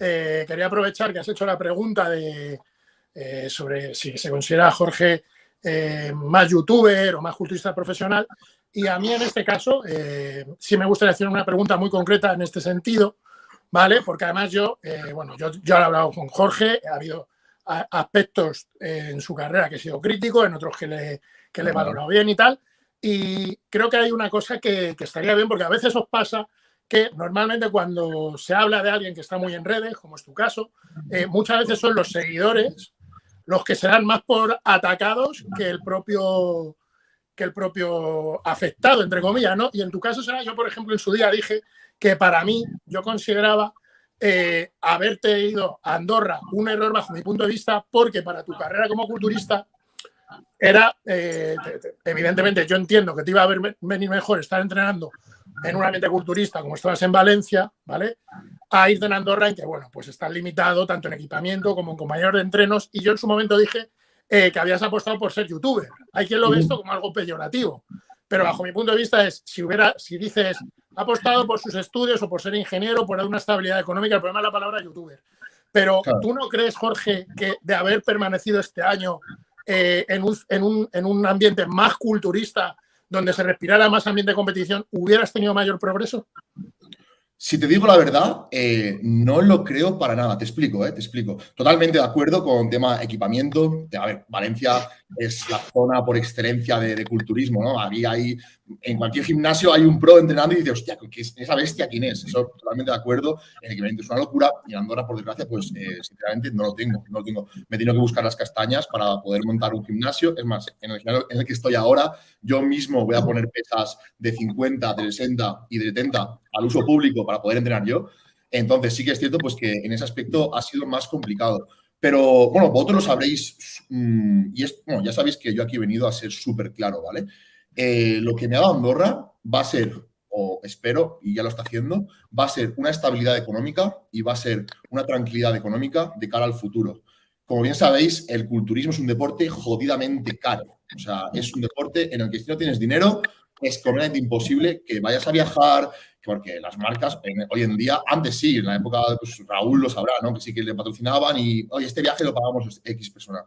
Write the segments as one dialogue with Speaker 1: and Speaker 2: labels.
Speaker 1: eh, quería aprovechar que has hecho la pregunta de, eh, sobre si se considera Jorge eh, más youtuber o más culturista profesional. Y a mí en este caso sí me gustaría hacer una pregunta muy concreta en este sentido, ¿vale? Porque además yo, bueno, yo, yo he hablado con Jorge, ha habido aspectos en su carrera que he sido crítico, en otros que le, que le he valorado bien y tal. Y creo que hay una cosa que, que estaría bien, porque a veces os pasa que normalmente cuando se habla de alguien que está muy en redes, como es tu caso, eh, muchas veces son los seguidores los que serán más por atacados que el propio que el propio afectado, entre comillas, ¿no? Y en tu caso será, yo por ejemplo en su día dije que para mí yo consideraba eh, haberte ido a Andorra un error bajo mi punto de vista porque para tu carrera como culturista era, eh, evidentemente yo entiendo que te iba a venir mejor estar entrenando en un ambiente culturista como estabas en Valencia, ¿vale? A irte en Andorra en que, bueno, pues estás limitado tanto en equipamiento como en compañeros de entrenos. Y yo en su momento dije eh, que habías apostado por ser youtuber. Hay quien lo ve esto como algo peyorativo. Pero bajo mi punto de vista es, si hubiera, si dices, ha apostado por sus estudios o por ser ingeniero, por dar una estabilidad económica, el problema es la palabra youtuber. Pero tú no crees, Jorge, que de haber permanecido este año eh, en, en, un, en un ambiente más culturista, donde se respirara más ambiente de competición, ¿hubieras tenido mayor progreso?
Speaker 2: Si te digo la verdad, eh, no lo creo para nada. Te explico, eh, te explico. Totalmente de acuerdo con tema equipamiento. A ver, Valencia es la zona por excelencia de, culturismo, ¿no? Había ahí, en cualquier gimnasio hay un pro entrenando y dices, hostia, esa bestia quién es? Eso totalmente de acuerdo. El equipamiento es una locura y en Andorra, por desgracia, pues eh, sinceramente no lo tengo, no lo tengo. Me he tenido que buscar las castañas para poder montar un gimnasio. Es más, en el gimnasio en el que estoy ahora, yo mismo voy a poner pesas de 50, de 60 y de 70 al uso público para poder entrenar yo. Entonces sí que es cierto pues que en ese aspecto ha sido más complicado. Pero bueno, vosotros lo sabréis mm, y es, bueno, ya sabéis que yo aquí he venido a ser súper claro, ¿vale? Eh, lo que me ha Andorra va a ser, o espero, y ya lo está haciendo, va a ser una estabilidad económica y va a ser una tranquilidad económica de cara al futuro. Como bien sabéis, el culturismo es un deporte jodidamente caro. O sea, es un deporte en el que si no tienes dinero, es completamente imposible que vayas a viajar, porque las marcas hoy en día, antes sí, en la época, pues Raúl lo sabrá, ¿no? Que sí que le patrocinaban y, oye, este viaje lo pagamos X persona.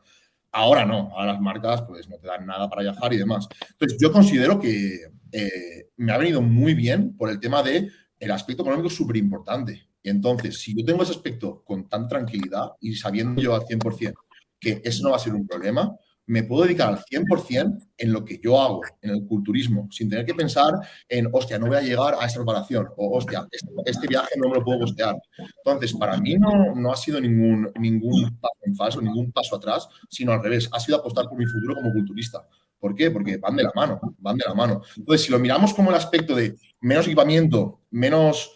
Speaker 2: Ahora no, ahora las marcas pues no te dan nada para viajar y demás. Entonces, yo considero que eh, me ha venido muy bien por el tema de el aspecto económico es súper importante. Y entonces, si yo tengo ese aspecto con tan tranquilidad y sabiendo yo al 100% que eso no va a ser un problema, me puedo dedicar al 100% en lo que yo hago, en el culturismo, sin tener que pensar en, hostia, no voy a llegar a esa preparación, o hostia, este, este, viaje no me lo puedo costear. Entonces, para mí no, no ha sido ningún, ningún paso en falso, ningún paso atrás, sino al revés, ha sido apostar por mi futuro como culturista. ¿Por qué? Porque van de la mano, van de la mano. Entonces, si lo miramos como el aspecto de menos equipamiento, menos,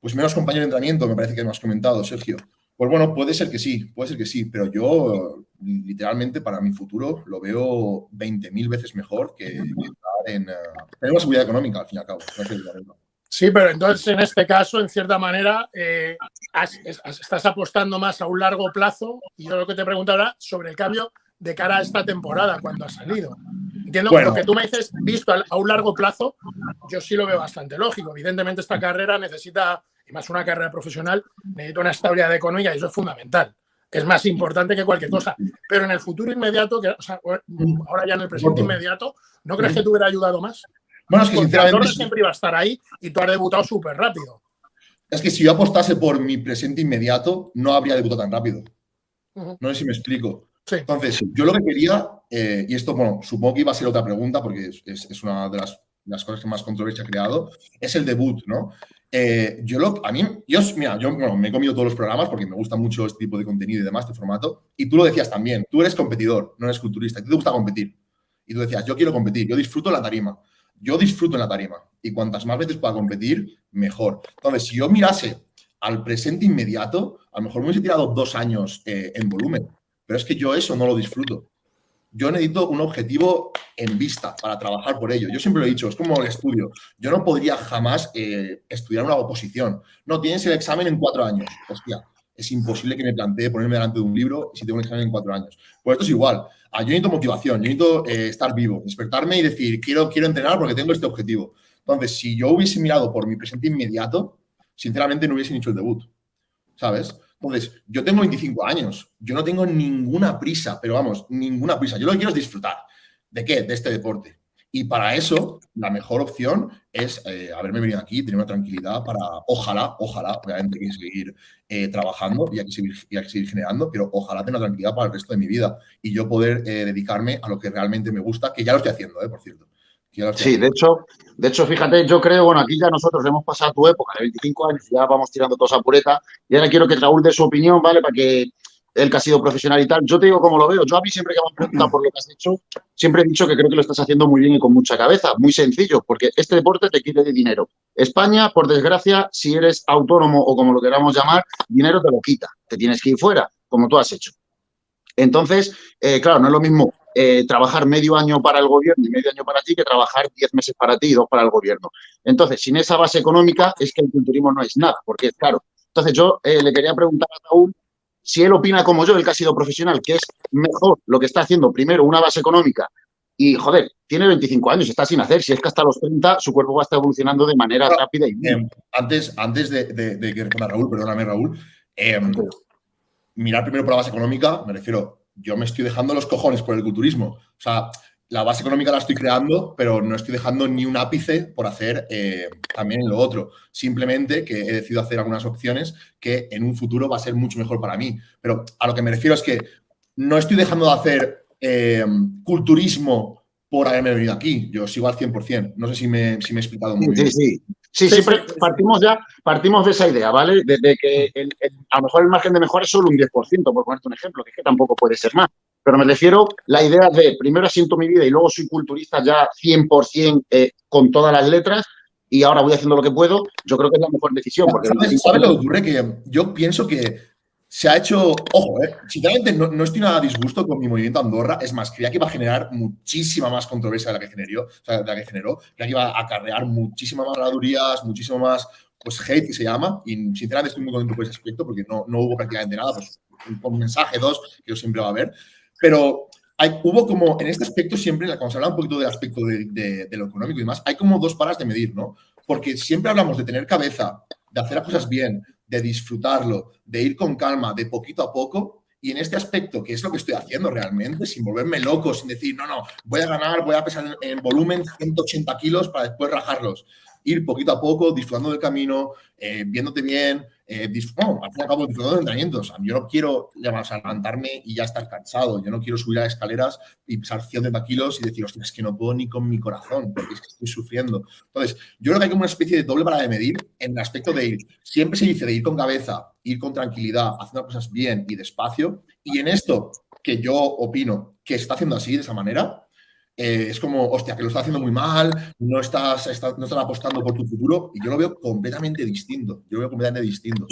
Speaker 2: pues menos compañero de entrenamiento, me parece que me has comentado, Sergio, pues bueno, puede ser que sí, puede ser que sí, pero yo literalmente para mi futuro lo veo 20.000 veces mejor que, estar en... Uh, seguridad económica, al fin y al cabo.
Speaker 1: Sí, pero entonces en este caso, en cierta manera, eh, estás apostando más a un largo plazo y yo lo que te pregunto ahora sobre el cambio de cara a esta temporada, cuando ha salido. Entiendo que lo que tú me dices, visto a un largo plazo, yo sí lo veo bastante lógico. Evidentemente esta carrera necesita y más una carrera profesional, necesito una estabilidad económica y eso es fundamental. Es más importante que cualquier cosa. Pero en el futuro inmediato, que, ahora ya en el presente inmediato, ¿no crees que te hubiera ayudado más?
Speaker 2: Bueno, es que sinceramente...
Speaker 1: siempre iba a estar ahí y tú has debutado súper rápido.
Speaker 2: Es que si yo apostase por mi presente inmediato, no habría debutado tan rápido. No sé si me explico. Entonces, yo lo que quería, eh, y esto, bueno, supongo que iba a ser otra pregunta porque es, una de las, las, cosas que más controversia ha creado, es el debut, ¿no? Eh, yo lo, a mí, yo, mira, yo me he comido todos los programas porque me gusta mucho este tipo de contenido y demás, este formato. Y tú lo decías también, tú eres competidor, no eres culturista, te gusta competir. Y tú decías, yo quiero competir, yo disfruto la tarima. Yo disfruto en la tarima. Y cuantas más veces pueda competir, mejor. Entonces, si yo mirase al presente inmediato, a lo mejor me hubiese tirado dos años eh, en volumen. Pero es que yo eso no lo disfruto yo necesito un objetivo en vista para trabajar por ello. Yo siempre lo he dicho, es como el estudio. Yo no podría jamás eh, estudiar una oposición. No, tienes el examen en cuatro años. Hostia, es imposible que me plantee ponerme delante de un libro si tengo un examen en cuatro años. Pues esto es igual. Ah, yo necesito motivación, yo necesito eh, estar vivo, despertarme y decir, quiero, quiero entrenar porque tengo este objetivo. Entonces, si yo hubiese mirado por mi presente inmediato, sinceramente no hubiese hecho el debut. ¿sabes? Entonces, yo tengo 25 años, yo no tengo ninguna prisa, pero vamos, ninguna prisa. Yo lo que quiero es disfrutar. ¿De qué? De este deporte. Y para eso, la mejor opción es eh, haberme venido aquí, tener una tranquilidad para, ojalá, ojalá, obviamente hay que seguir eh, trabajando y hay que seguir, generando, pero ojalá tener una tranquilidad para el resto de mi vida y yo poder eh, dedicarme a lo que realmente me gusta, que ya lo estoy haciendo, por cierto.
Speaker 3: Sí, de hecho, de hecho, fíjate, yo creo, bueno, aquí ya nosotros hemos pasado tu época de 25 años, ya vamos tirando toda esa pureta, y ahora quiero que Raúl dé su opinión, ¿vale? Para que él que ha sido profesional y tal, yo te digo cómo lo veo. Yo a mí siempre que me han preguntado por lo que has hecho, siempre he dicho que creo que lo estás haciendo muy bien y con mucha cabeza. Muy sencillo, porque este deporte te quita de dinero. España, por desgracia, si eres autónomo o como lo queramos llamar, dinero te lo quita. Te tienes que ir fuera, como tú has hecho. Entonces, eh, claro, no es lo mismo eh, trabajar medio año para el gobierno y medio año para ti que trabajar diez meses para ti y dos para el gobierno. Entonces, sin esa base económica es que el culturismo no es nada, porque es claro. Entonces, yo eh, le quería preguntar a Raúl si él opina como yo, el que ha sido profesional, que es mejor lo que está haciendo primero una base económica y, joder, tiene 25 años, está sin hacer. Si es que hasta los 30 su cuerpo va a estar evolucionando de manera rápida y
Speaker 2: bien. antes, antes de, de, que responda Raúl, perdóname, Raúl, em, mirar primero por la base económica, me refiero, yo me estoy dejando los cojones por el culturismo. O sea, la base económica la estoy creando, pero no estoy dejando ni un ápice por hacer eh, también lo otro. Simplemente que he decidido hacer algunas opciones que en un futuro va a ser mucho mejor para mí. Pero a lo que me refiero es que no estoy dejando de hacer eh, culturismo por haberme venido aquí. Yo sigo al 100%. No sé si me, si me he explicado muy bien.
Speaker 3: Sí, sí. Sí, siempre partimos ya, partimos de esa idea, ¿vale? De, que a lo mejor el margen de mejora es solo un 10%, por ponerte un ejemplo, que es que tampoco puede ser más. Pero me refiero la idea de primero asiento mi vida y luego soy culturista ya 100% eh, con todas las letras y ahora voy haciendo lo que puedo, yo creo que es la mejor decisión. Porque
Speaker 2: ¿Sabes, ¿sabes lo que ocurre? Que yo pienso que se ha hecho, ojo, eh, sinceramente no, no, estoy nada disgusto con mi movimiento Andorra, es más, creía que iba a generar muchísima más controversia de la que generó, o sea, de la que generó, creía que iba a acarrear muchísimas más radurías, muchísimo más, pues, hate, que se llama, y sinceramente estoy muy contento por ese aspecto, porque no, no hubo prácticamente nada, pues, un, mensaje, dos, que yo siempre va a haber, pero hay, hubo como, en este aspecto siempre, cuando se habla un poquito del aspecto de, de, de lo económico y demás, hay como dos paras de medir, ¿no? Porque siempre hablamos de tener cabeza, de hacer las cosas bien, de disfrutarlo, de ir con calma, de poquito a poco. Y en este aspecto, que es lo que estoy haciendo realmente, sin volverme loco, sin decir, no, no, voy a ganar, voy a pesar en, volumen 180 kilos para después rajarlos. Ir poquito a poco, disfrutando del camino, eh, viéndote bien, eh, bueno, al fin y al cabo, de entrenamientos. Yo no quiero levantarme y ya estar cansado. Yo no quiero subir a escaleras y pesar 100 kilos y decir, hostia, es que no puedo ni con mi corazón, porque es que estoy sufriendo. Entonces, yo creo que hay como una especie de doble para de medir en el aspecto de ir. Siempre se dice de ir con cabeza, ir con tranquilidad, haciendo cosas bien y despacio. Y en esto, que yo opino que está haciendo así, de esa manera, eh, es como, hostia, que lo estás haciendo muy mal, no estás, no estás apostando por tu futuro, y yo lo veo completamente distinto. Yo lo veo completamente distinto.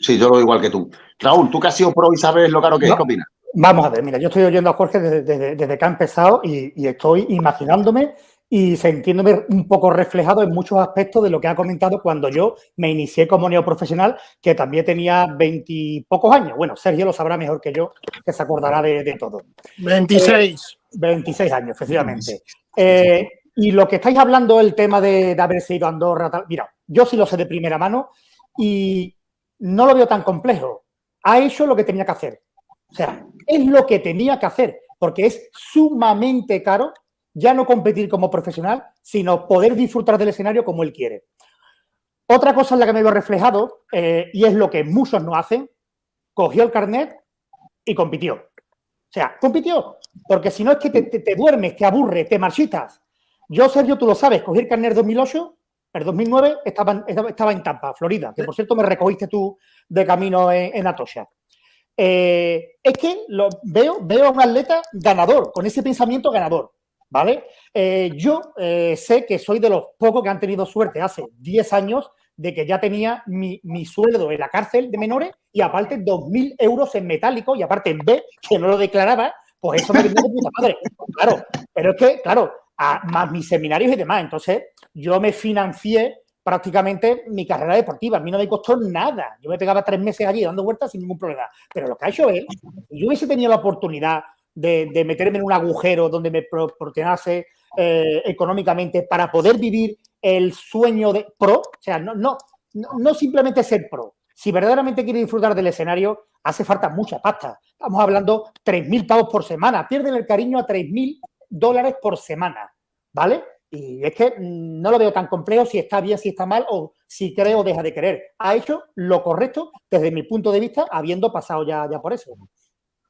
Speaker 3: Sí, yo lo veo igual que tú. Raúl, tú que has sido pro y sabes lo caro que es, ¿qué opinas?
Speaker 4: Vamos a ver, mira, yo estoy oyendo a Jorge desde, que ha empezado y, estoy imaginándome y sintiéndome un poco reflejado en muchos aspectos de lo que ha comentado cuando yo me inicié como neoprofesional, que también tenía veintipocos años. Bueno, Sergio lo sabrá mejor que yo, que se acordará de, todo.
Speaker 1: 26.
Speaker 4: 26 años, efectivamente. Eh, y lo que estáis hablando, el tema de, de haberse ido a Andorra, tal, mira, yo sí lo sé de primera mano y no lo veo tan complejo. Ha hecho lo que tenía que hacer. O sea, es lo que tenía que hacer, porque es sumamente caro ya no competir como profesional, sino poder disfrutar del escenario como él quiere. Otra cosa en la que me veo reflejado, eh, y es lo que muchos no hacen, cogió el carnet y compitió. Sea, compitió, porque si no es que te, duermes, te aburre, te marchitas. Yo, Sergio, tú lo sabes, cogí el carnet 2008, el 2009 estaba, estaba en Tampa, Florida, que por cierto me recogiste tú de camino en, Atocha. Eh, es que lo, veo, veo a un atleta ganador, con ese pensamiento ganador. ¿vale? Eh, yo eh, sé que soy de los pocos que han tenido suerte hace 10 años de que ya tenía mi, sueldo en la cárcel de menores y aparte 2.000 euros en metálico y aparte en B, que no lo declaraba, pues eso me viene de puta madre. Claro, pero es que, claro, más mis seminarios y demás. Entonces, yo me financié prácticamente mi carrera deportiva. A mí no me costó nada. Yo me pegaba tres meses allí dando vueltas sin ningún problema. Pero lo que ha hecho si yo hubiese tenido la oportunidad de, meterme en un agujero donde me proporcionase eh, económicamente para poder vivir el sueño de pro, o sea, no, no, no, simplemente ser pro, Si verdaderamente quiere disfrutar del escenario, hace falta mucha pasta. Estamos hablando 3.000 pavos por semana. Pierden el cariño a 3.000 dólares por semana, ¿vale? Y es que mm, no lo veo tan complejo si está bien, si está mal o si cree o deja de querer. Ha hecho lo correcto desde mi punto de vista, habiendo pasado ya, ya por eso.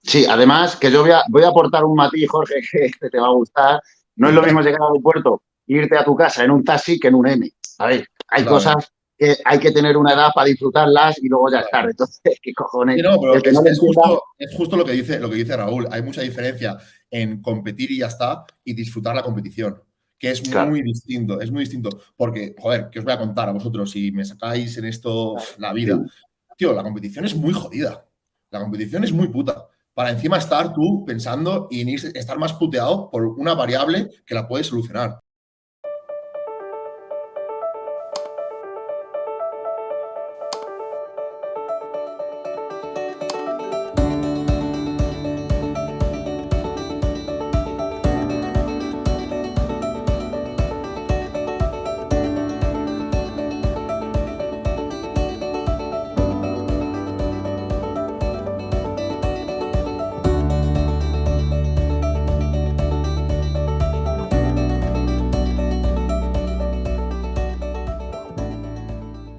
Speaker 3: Sí, además que yo voy a, voy a aportar un matiz, Jorge, que te va a gustar. No es lo mismo llegar al aeropuerto irte a tu casa en un taxi que en un M. A ver, hay cosas que hay que tener una edad para disfrutarlas y luego ya estar. Entonces, ¿qué cojones?
Speaker 2: es, justo, es, justo, lo que, dice, lo que dice Raúl. Hay mucha diferencia en competir y ya está y disfrutar la competición que es muy distinto, es muy distinto. Porque, joder, que os voy a contar a vosotros si me sacáis en esto la vida? Tío, la competición es muy jodida. La competición es muy puta. Para encima estar tú pensando y estar más puteado por una variable que la puedes solucionar.